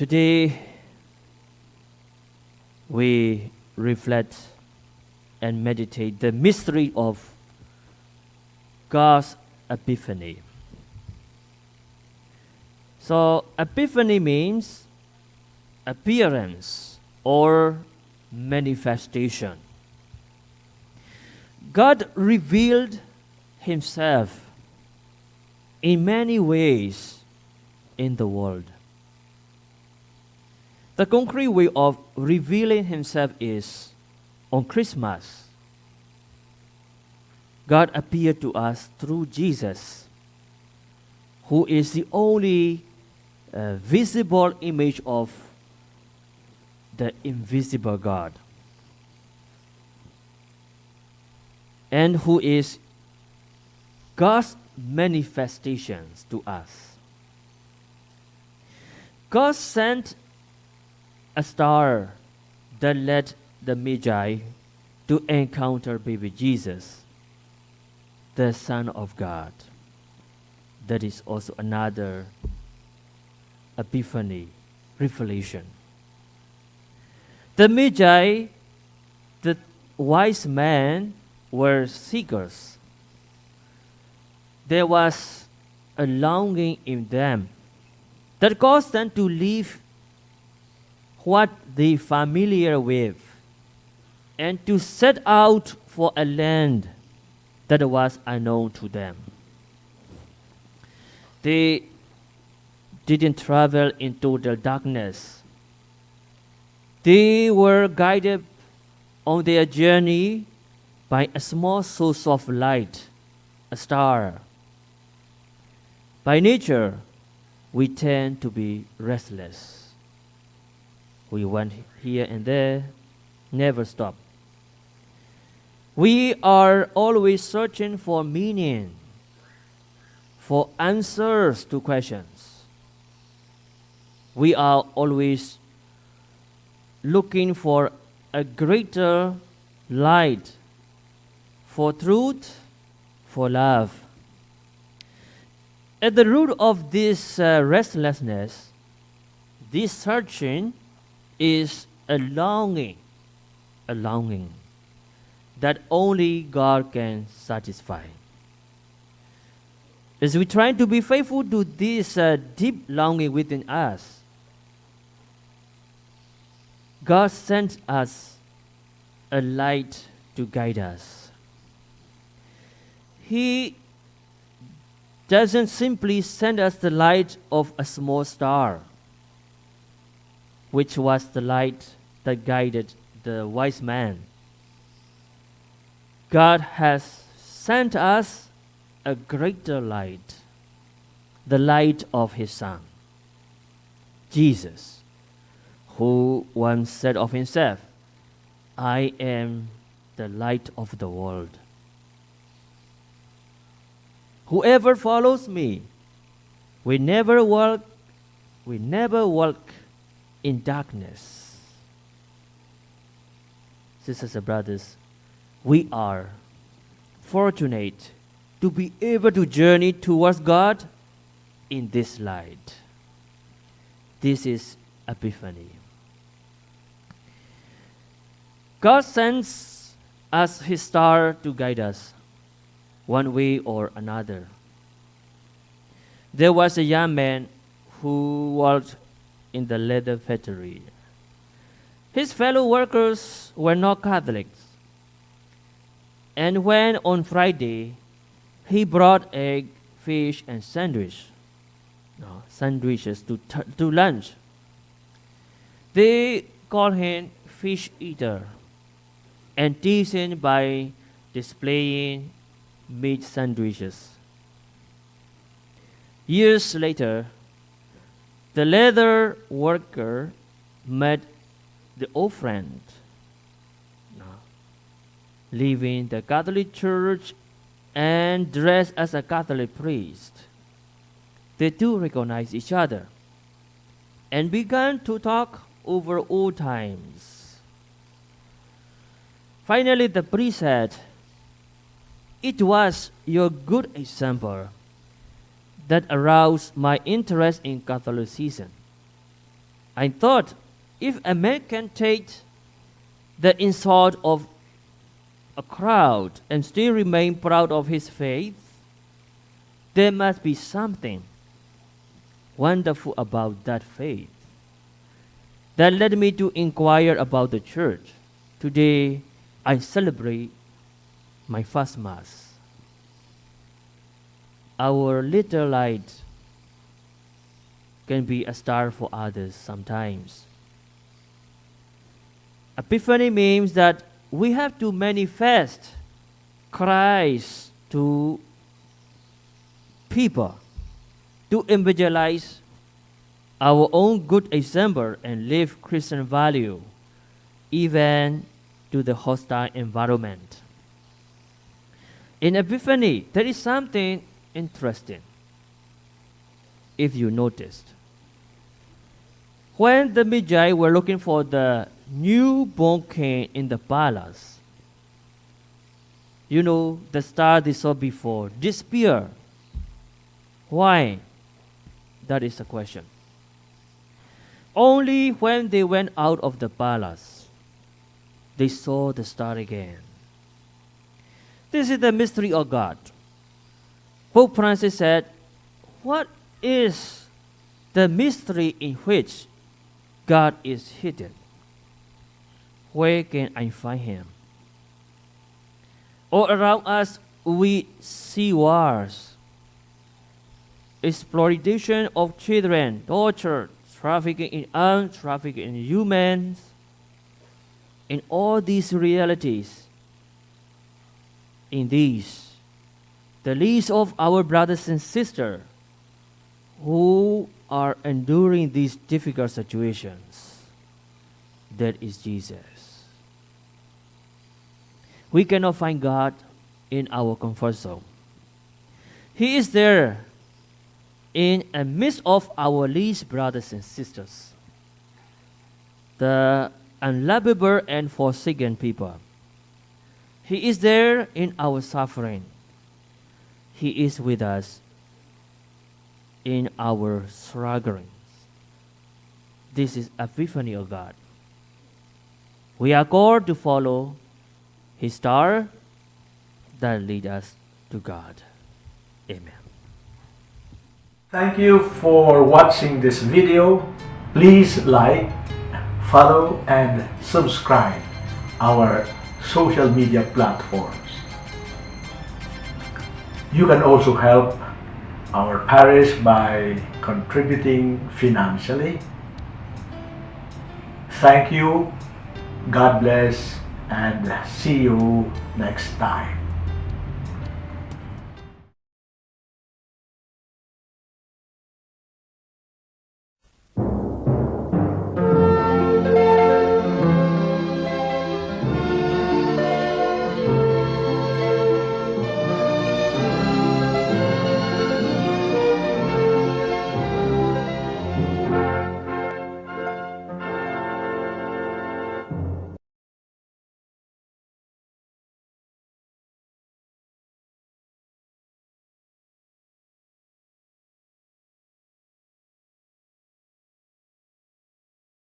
Today, we reflect and meditate the mystery of God's epiphany. So, epiphany means appearance or manifestation. God revealed Himself in many ways in the world. The concrete way of revealing Himself is on Christmas. God appeared to us through Jesus, who is the only uh, visible image of the invisible God, and who is God's manifestations to us. God sent a star that led the Magi to encounter baby Jesus, the Son of God. That is also another epiphany, revelation. The Magi, the wise men, were seekers. There was a longing in them that caused them to leave what they familiar with and to set out for a land that was unknown to them. They didn't travel in total darkness. They were guided on their journey by a small source of light, a star. By nature, we tend to be restless. We went here and there, never stop. We are always searching for meaning, for answers to questions. We are always looking for a greater light, for truth, for love. At the root of this uh, restlessness, this searching, is a longing, a longing that only God can satisfy. As we try to be faithful to this uh, deep longing within us, God sent us a light to guide us. He doesn't simply send us the light of a small star which was the light that guided the wise man. God has sent us a greater light, the light of His Son, Jesus, who once said of Himself, I am the light of the world. Whoever follows me we never walk we never walk in darkness. Sisters and brothers, we are fortunate to be able to journey towards God in this light. This is Epiphany. God sends us His star to guide us one way or another. There was a young man who worked in the leather factory. His fellow workers were not Catholics. And when on Friday he brought egg, fish, and sandwich, no, sandwiches to, to lunch, they called him fish eater and teased him by displaying meat sandwiches. Years later, the leather worker met the old friend, leaving the Catholic Church and dressed as a Catholic priest. The two recognized each other and began to talk over old times. Finally, the priest said, It was your good example that aroused my interest in Catholicism. I thought if a man can take the insult of a crowd and still remain proud of his faith, there must be something wonderful about that faith. That led me to inquire about the church. Today, I celebrate my first Mass. Our little light can be a star for others sometimes. Epiphany means that we have to manifest Christ to people, to evangelize our own good example and live Christian value, even to the hostile environment. In Epiphany, there is something interesting. If you noticed, when the Magi were looking for the newborn king in the palace, you know, the star they saw before disappeared. Why? That is the question. Only when they went out of the palace, they saw the star again. This is the mystery of God. Pope Francis said, What is the mystery in which God is hidden? Where can I find him? All around us, we see wars, exploitation of children, torture, trafficking in arms, trafficking in humans. In all these realities, in these, the least of our brothers and sisters who are enduring these difficult situations, that is Jesus. We cannot find God in our comfort zone. He is there in the midst of our least brothers and sisters, the unlovable and forsaken people. He is there in our suffering. He is with us in our strugglings. This is epiphany of God. We are called to follow His star that lead us to God. Amen. Thank you for watching this video. Please like, follow and subscribe our social media platforms. You can also help our parish by contributing financially. Thank you, God bless, and see you next time.